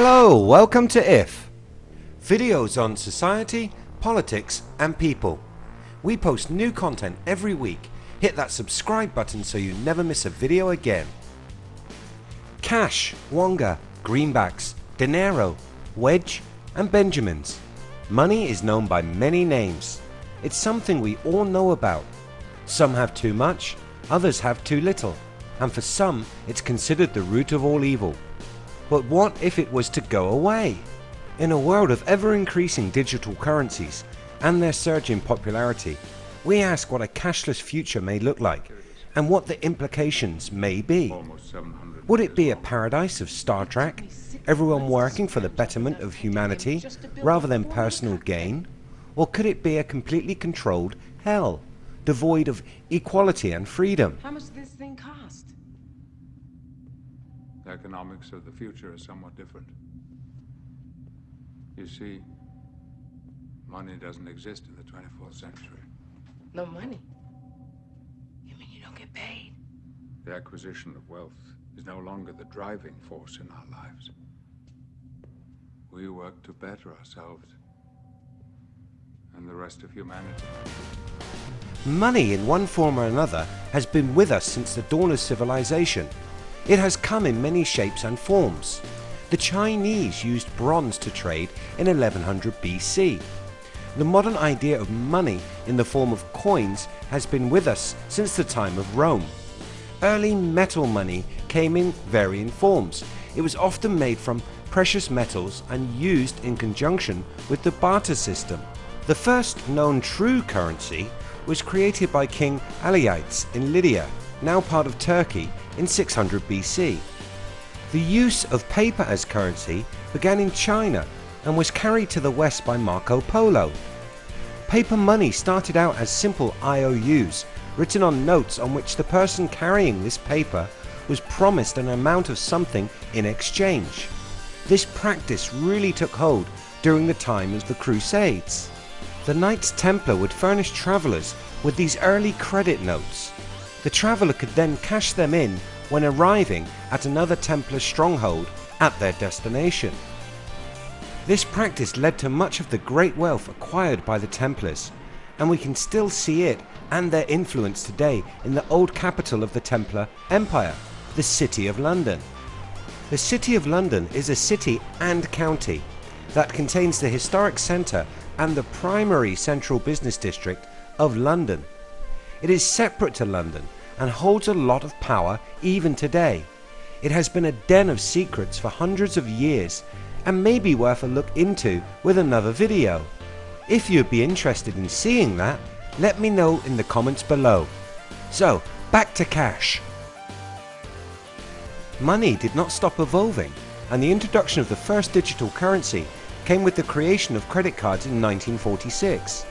Hello, welcome to IF. Videos on society, politics and people. We post new content every week. Hit that subscribe button so you never miss a video again. Cash, Wonga, Greenbacks, Dinero, Wedge and Benjamins. Money is known by many names. It's something we all know about. Some have too much, others have too little and for some it's considered the root of all evil. But what if it was to go away? In a world of ever increasing digital currencies and their surge in popularity, we ask what a cashless future may look like and what the implications may be. Would it be a paradise of Star Trek, everyone working for the betterment of humanity rather than personal gain? Or could it be a completely controlled hell, devoid of equality and freedom? How much does this thing cost? The economics of the future is somewhat different. You see, money doesn't exist in the 24th century. No money. You mean you don't get paid? The acquisition of wealth is no longer the driving force in our lives. We work to better ourselves and the rest of humanity. Money in one form or another has been with us since the dawn of civilization. It has come in many shapes and forms. The Chinese used bronze to trade in 1100 BC. The modern idea of money in the form of coins has been with us since the time of Rome. Early metal money came in varying forms. It was often made from precious metals and used in conjunction with the barter system. The first known true currency was created by King Alyattes in Lydia, now part of Turkey, in 600 BC. The use of paper as currency began in China and was carried to the west by Marco Polo. Paper money started out as simple IOUs written on notes on which the person carrying this paper was promised an amount of something in exchange. This practice really took hold during the time of the Crusades. The Knights Templar would furnish travellers with these early credit notes. The traveller could then cash them in when arriving at another Templar stronghold at their destination. This practice led to much of the great wealth acquired by the Templars and we can still see it and their influence today in the old capital of the Templar Empire, the City of London. The City of London is a city and county that contains the historic centre and the primary central business district of London. It is separate to London and holds a lot of power even today. It has been a den of secrets for hundreds of years and may be worth a look into with another video. If you'd be interested in seeing that, let me know in the comments below. So back to cash. Money did not stop evolving and the introduction of the first digital currency came with the creation of credit cards in 1946.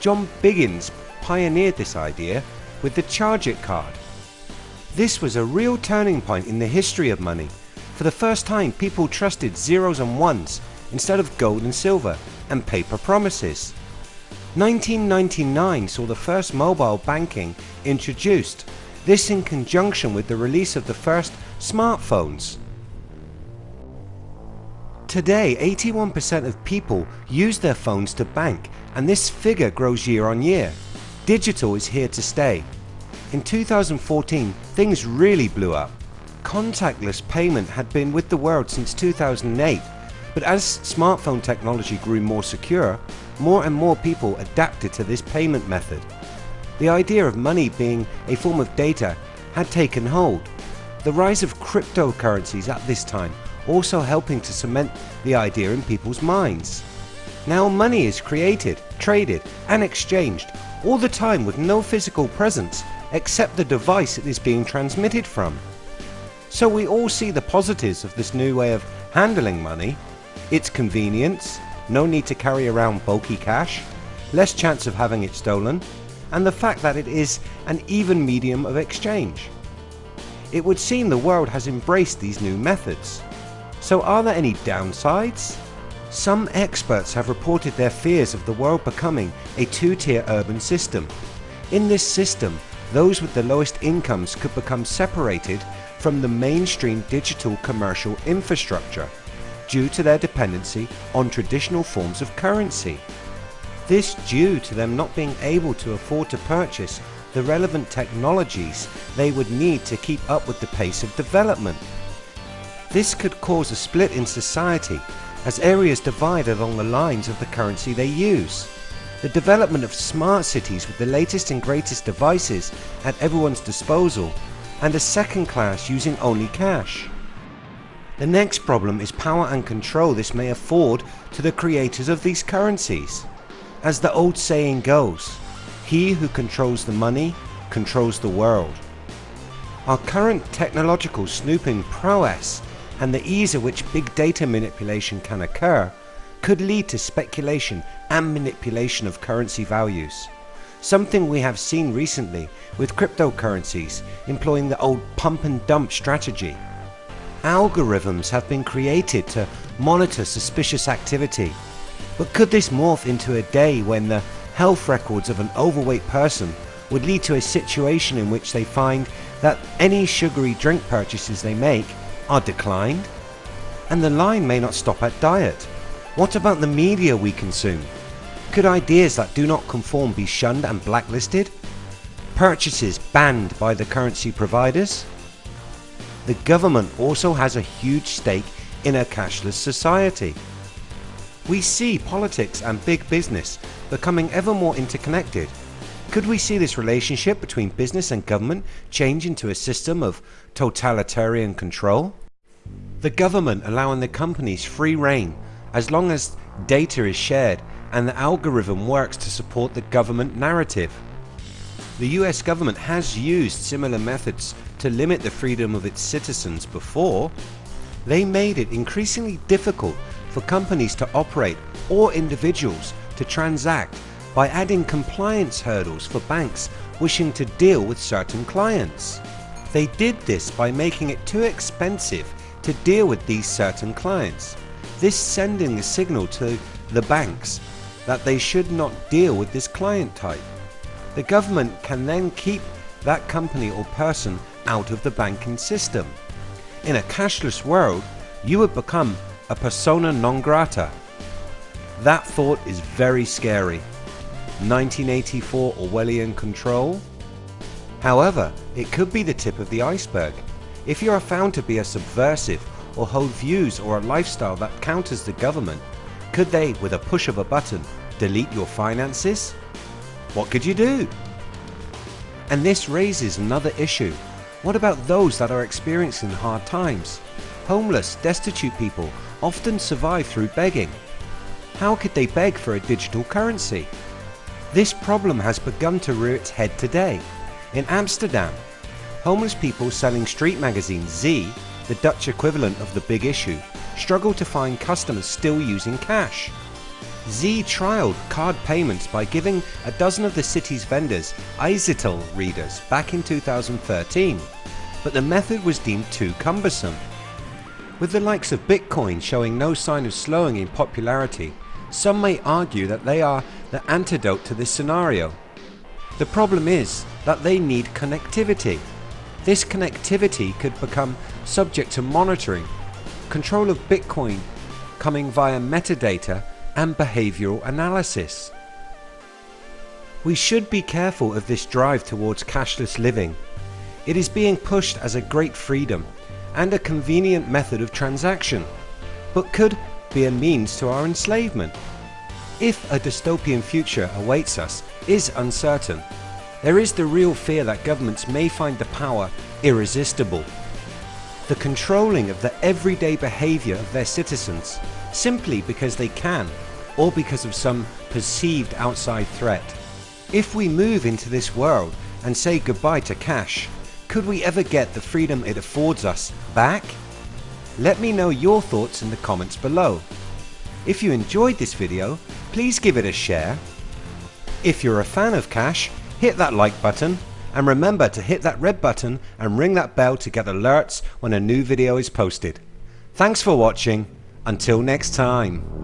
John Biggins pioneered this idea with the Charge It card. This was a real turning point in the history of money. For the first time people trusted zeros and ones instead of gold and silver and paper promises. 1999 saw the first mobile banking introduced, this in conjunction with the release of the first smartphones. Today 81% of people use their phones to bank and this figure grows year on year. Digital is here to stay. In 2014 things really blew up. Contactless payment had been with the world since 2008 but as smartphone technology grew more secure, more and more people adapted to this payment method. The idea of money being a form of data had taken hold. The rise of cryptocurrencies at this time also helping to cement the idea in people's minds. Now money is created, traded and exchanged all the time with no physical presence except the device it is being transmitted from. So we all see the positives of this new way of handling money its convenience, no need to carry around bulky cash, less chance of having it stolen, and the fact that it is an even medium of exchange. It would seem the world has embraced these new methods. So are there any downsides? Some experts have reported their fears of the world becoming a two-tier urban system. In this system, those with the lowest incomes could become separated from the mainstream digital commercial infrastructure due to their dependency on traditional forms of currency. This due to them not being able to afford to purchase the relevant technologies they would need to keep up with the pace of development. This could cause a split in society as areas divide along the lines of the currency they use. The development of smart cities with the latest and greatest devices at everyone's disposal and a second class using only cash. The next problem is power and control this may afford to the creators of these currencies. As the old saying goes, he who controls the money controls the world. Our current technological snooping prowess and the ease at which big data manipulation can occur could lead to speculation and manipulation of currency values. Something we have seen recently with cryptocurrencies employing the old pump and dump strategy. Algorithms have been created to monitor suspicious activity. But could this morph into a day when the health records of an overweight person would lead to a situation in which they find that any sugary drink purchases they make are declined? And the line may not stop at diet. What about the media we consume? Could ideas that do not conform be shunned and blacklisted? Purchases banned by the currency providers? The government also has a huge stake in a cashless society. We see politics and big business becoming ever more interconnected. Could we see this relationship between business and government change into a system of totalitarian control? The government allowing the companies free reign as long as data is shared and the algorithm works to support the government narrative. The US government has used similar methods to limit the freedom of its citizens before. They made it increasingly difficult for companies to operate or individuals to transact by adding compliance hurdles for banks wishing to deal with certain clients. They did this by making it too expensive to deal with these certain clients. This sending a signal to the banks that they should not deal with this client type. The government can then keep that company or person out of the banking system. In a cashless world, you would become a persona non grata. That thought is very scary. 1984 Orwellian control? However, it could be the tip of the iceberg. If you are found to be a subversive or hold views or a lifestyle that counters the government, could they, with a push of a button, delete your finances? What could you do? And this raises another issue. What about those that are experiencing hard times? Homeless, destitute people often survive through begging. How could they beg for a digital currency? This problem has begun to rear its head today. In Amsterdam, homeless people selling street magazine Z, the Dutch equivalent of the big issue, struggle to find customers still using cash. Z trialled card payments by giving a dozen of the city's vendors Izettle readers back in 2013, but the method was deemed too cumbersome. With the likes of Bitcoin showing no sign of slowing in popularity, some may argue that they are the antidote to this scenario. The problem is that they need connectivity. This connectivity could become subject to monitoring, control of Bitcoin coming via metadata and behavioral analysis. We should be careful of this drive towards cashless living. It is being pushed as a great freedom and a convenient method of transaction, but could be a means to our enslavement. If a dystopian future awaits us is uncertain, there is the real fear that governments may find the power irresistible. The controlling of the everyday behaviour of their citizens simply because they can or because of some perceived outside threat. If we move into this world and say goodbye to cash, could we ever get the freedom it affords us back? Let me know your thoughts in the comments below. If you enjoyed this video, please give it a share. If you're a fan of cash, hit that like button and remember to hit that red button and ring that bell to get alerts when a new video is posted. Thanks for watching. Until next time.